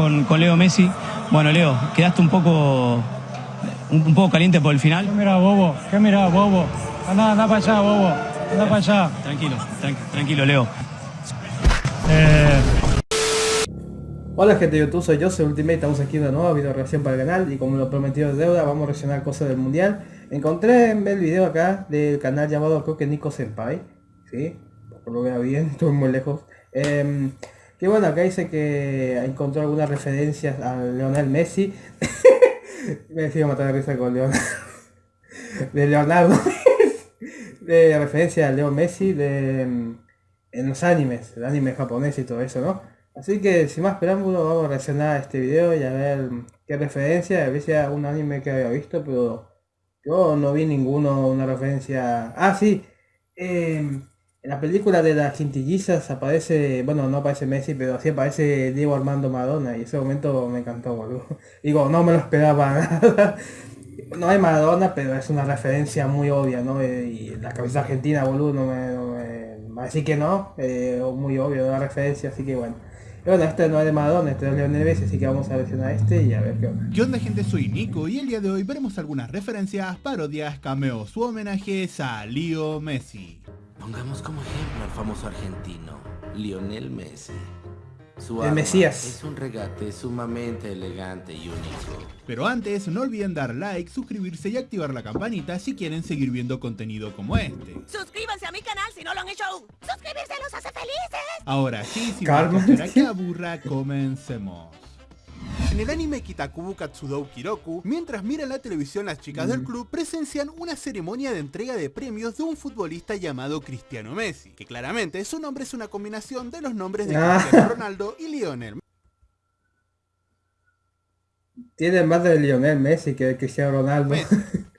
con, con Leo Messi. Bueno, Leo, quedaste un poco, un, poco caliente por el final. ¿Qué mira, bobo? ¿Qué mira, bobo? Anda, anda para allá, bobo. Anda para allá. Tranquilo, tran- tranquilo, Leo. Eh, Hola gente de YouTube, soy yo, soy Ultimate, estamos aquí en una nueva video reacción para el canal y como lo prometido de deuda vamos a reaccionar cosas del mundial. Encontré en el video acá del canal llamado creo que Nico Senpai, ¿sí? Por lo veo bien, estoy muy lejos. Em, que bueno, acá dice que encontró algunas referencias a Leonel Messi. Me decía matar de risa con Leonardo. De Leonardo. de referencia a Leo Messi de, em, en los animes, el anime japonés y todo eso, ¿no? Así que sin más preámbulo vamos a reaccionar a este video y a ver qué referencia, a ver si hay algún anime que había visto, pero yo no vi ninguno, una referencia... Ah, sí, em, en la película de las quintillizas aparece, bueno, no aparece Messi, pero sí aparece Diego Armando Maradona y ese momento me encantó, boludo. Digo, no me lo esperaba nada. No hay Maradona, pero es una referencia muy obvia, ¿no? Eh, Y la cabeza argentina, boludo, no me... No me así que no, eh, muy obvio la referencia, así que bueno. Y bueno, este no es de Maradona, este es de Leonel Messi, así que vamos a versionar este y a ver qué onda. ¿Qué onda gente? Soy Nico y el día de hoy veremos algunas referencias, parodias, cameos u homenajes a Leo Messi. Pongamos como ejemplo al famoso argentino, Lionel Messi. Su El Mesías. es un regate sumamente elegante y único. Pero antes, no olviden dar like, suscribirse y activar la campanita si quieren seguir viendo contenido como este. Suscríbanse a mi canal si no lo han hecho aún. Suscribirse los hace felices. Ahora sí, sin más que aburra, comencemos. En el anime Kitakubu Katsudou Kiroku, mientras miran la televisión las chicas del club presencian una ceremonia de entrega de premios de un futbolista llamado Cristiano Messi, que claramente su nombre es una combinación de los nombres de Ah. Cristiano Ronaldo y Lionel Tiene más de Lionel Messi que de Cristiano Ronaldo.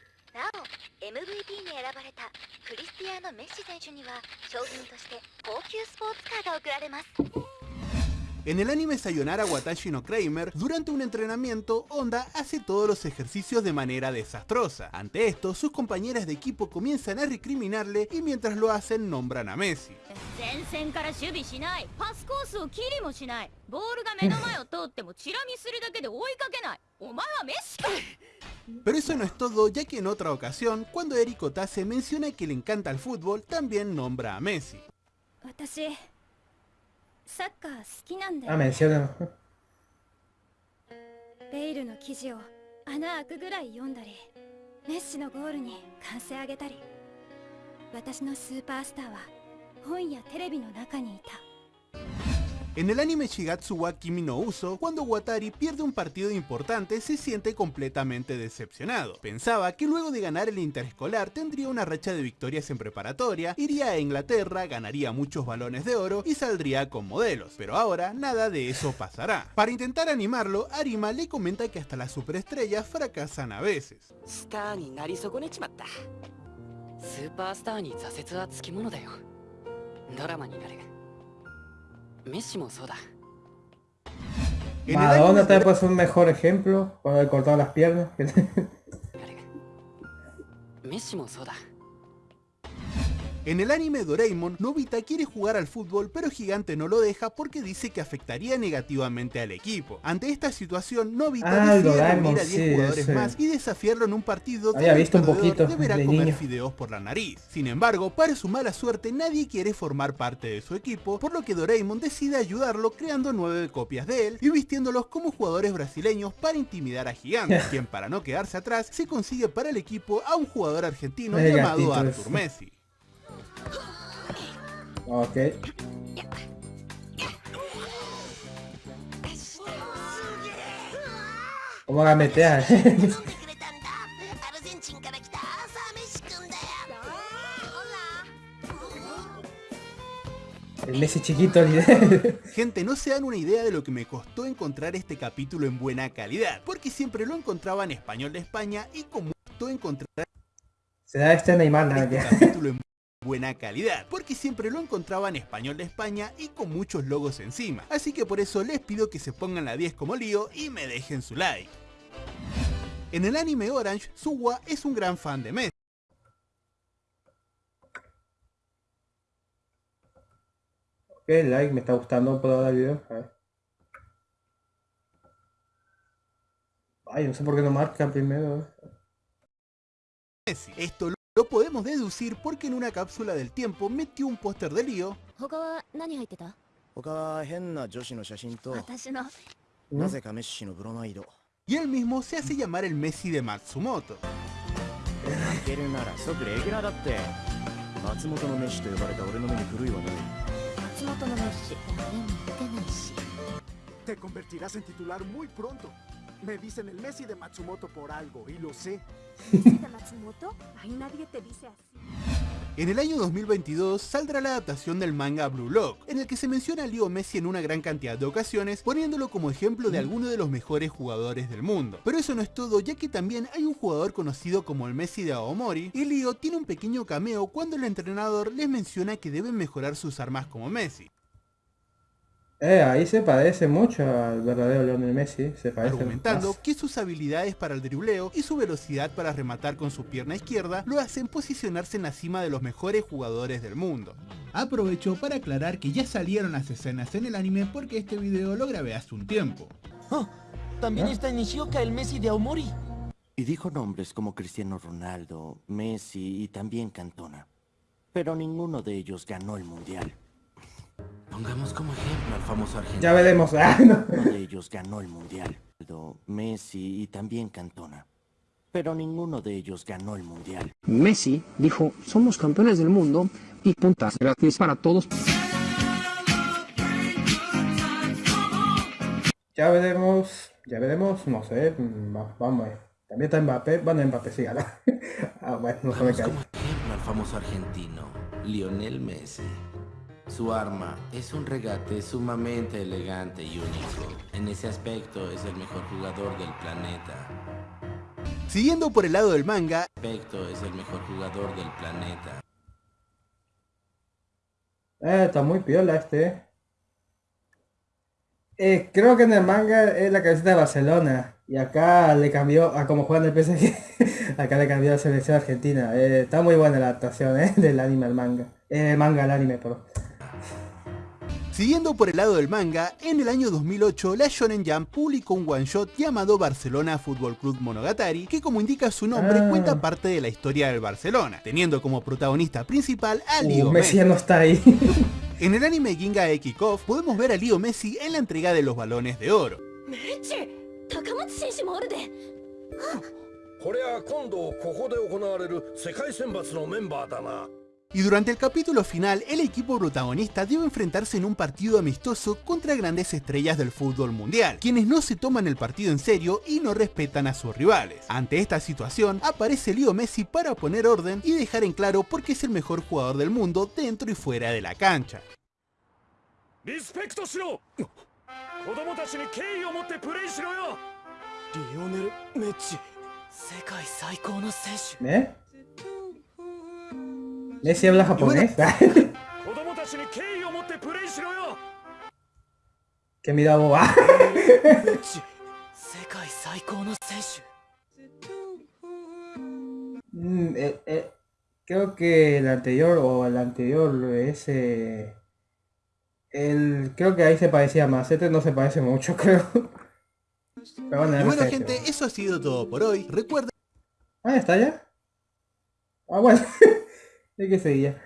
En el anime Sayonara Watashi no Kramer, durante un entrenamiento, Honda hace todos los ejercicios de manera desastrosa. Ante esto, sus compañeras de equipo comienzan a recriminarle y mientras lo hacen nombran a Messi. Pero eso no es todo, ya que en otra ocasión, cuando Eriko Tase menciona que le encanta el fútbol, también nombra a Messi. 私サッカー好きなんだ Ah, よ menciona. ベイルの記事を穴開くぐらい読んだりメッシのゴールに歓声上げたり。私のスーパースターは本やテレビの中にいた En el anime Shigatsu wa Kimi no Uso, cuando Watari pierde un partido importante se siente completamente decepcionado. Pensaba que luego de ganar el interescolar tendría una racha de victorias en preparatoria, iría a Inglaterra, ganaría muchos balones de oro y saldría con modelos, pero ahora nada de eso pasará. Para intentar animarlo, Arima le comenta que hasta las superestrellas fracasan a veces. Madonna te puede ser un mejor ejemplo, cuando le cortado las piernas. Messi en el anime Doraemon, Nobita quiere jugar al fútbol pero Gigante no lo deja porque dice que afectaría negativamente al equipo. Ante esta situación, Nobita Ah, decide Doraemon, reunir a 10 sí, jugadores ese. más y desafiarlo en un partido Había donde visto el un poquito deberá de comer niño. fideos por la nariz. Sin embargo, para su mala suerte, nadie quiere formar parte de su equipo, por lo que Doraemon decide ayudarlo creando nueve copias de él y vistiéndolos como jugadores brasileños para intimidar a Gigante, quien para no quedarse atrás se consigue para el equipo a un jugador argentino llamado Arthur. Messi. Ok. ¿Cómo la? El Messi chiquito, Gente, no se dan una idea de lo que me costó encontrar este capítulo en buena calidad, porque siempre lo encontraba en español de España y como costó encontrar... Se da este Neymar, este capítulo buena calidad, porque siempre lo encontraba en español de España y con muchos logos encima. Así que por eso les pido que se pongan la 10 como lío y me dejen su like. En el anime Orange, Suwa es un gran fan de Messi. Ok, like, me está gustando ahora el video. A ver. Ay, no sé por qué no marcan primero. Messi. Esto lo podemos deducir porque en una cápsula del tiempo metió un póster de lío. ¿Mm? Y él mismo se hace llamar el Messi de Matsumoto. Te convertirás en titular muy pronto. Me dicen el Messi de Matsumoto por algo, y lo sé. Matsumoto? Ay, nadie te dice así. En el año 2022 saldrá la adaptación del manga Blue Lock, en el que se menciona a Leo Messi en una gran cantidad de ocasiones, poniéndolo como ejemplo de alguno de los mejores jugadores del mundo. Pero eso no es todo, ya que también hay un jugador conocido como el Messi de Aomori, y Leo tiene un pequeño cameo cuando el entrenador les menciona que deben mejorar sus armas como Messi, Eh, ahí se parece mucho al verdadero Lionel Messi. Se parece argumentando más. que sus habilidades para el dribleo y su velocidad para rematar con su pierna izquierda lo hacen posicionarse en la cima de los mejores jugadores del mundo. Aprovecho para aclarar que ya salieron las escenas en el anime porque este video lo grabé hace un tiempo. También está Nishioka, el Messi de Aomori. Y dijo nombres como Cristiano Ronaldo, Messi y también Cantona. Pero ninguno de ellos ganó el mundial. Pongamos como ejemplo al famoso argentino. Ya veremos. Ah, no. Uno de ellos ganó el mundial. Messi y también Cantona. Pero ninguno de ellos ganó el mundial. Messi dijo, somos campeones del mundo y puntas gratis para todos. Ya veremos. Ya veremos. No sé. mm, va- Vamos. eh. También está Mbappé. Bueno, Mbappé sí gana. ah, bueno, no se me Pongamos cae. como ejemplo al famoso argentino, Lionel Messi. Su arma es un regate sumamente elegante y único. En ese aspecto es el mejor jugador del planeta. Siguiendo por el lado del manga, Aspecto es el mejor jugador del planeta. Eh, está muy piola este. eh. Eh, creo que en el manga es la camiseta de Barcelona. Y acá le cambió a como juegan el PSG. acá le cambió a la selección argentina. Eh, está muy buena la adaptación eh, del anime al manga. Eh, manga al anime, perdón. Siguiendo por el lado del manga, en el año 2008 la Shonen Jump publicó un one shot llamado Barcelona Fútbol Club Monogatari, que como indica su nombre Ah. cuenta parte de la historia del Barcelona, teniendo como protagonista principal a Uh, Leo Messi no está ahí. En el anime Ginga Kickoff podemos ver a Leo Messi en la entrega de los balones de oro. Y durante el capítulo final, el equipo protagonista debe enfrentarse en un partido amistoso contra grandes estrellas del fútbol mundial, quienes no se toman el partido en serio y no respetan a sus rivales. Ante esta situación, aparece Leo Messi para poner orden y dejar en claro por qué es el mejor jugador del mundo dentro y fuera de la cancha. ¿Eh? Messi habla japonés. ¡Qué mira boba! mm, eh, eh, creo que el anterior o el anterior ese... El, creo que ahí se parecía más, este no se parece mucho creo. Pero bueno, gente, eso ha sido todo por hoy. Recuerden... Ah, ¿está ya? Ah, bueno hay que seguir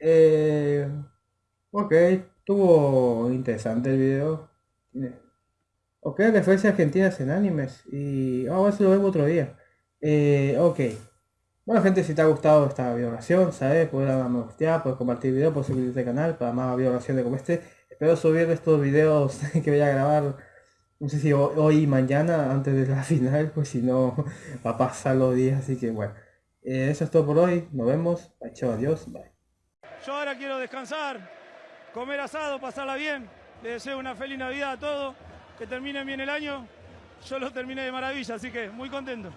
eh, ok estuvo interesante el video ok referencias argentinas en animes y vamos a ver si lo vemos otro día eh, ok bueno gente, si te ha gustado esta videograbación, ¿sabes? Puedes darle a me puedes compartir el video, puedes suscribirte al canal para más videograbaciones como este. Espero subir estos videos que voy a grabar, no sé si ho- hoy y mañana, antes de la final, pues si no va a pasar los días, así que bueno. Eh, eso es todo por hoy, nos vemos, chao, adiós, bye. Yo ahora quiero descansar, comer asado, pasarla bien. Les deseo una feliz Navidad a todos, que termine bien el año. Yo lo terminé de maravilla, así que muy contento.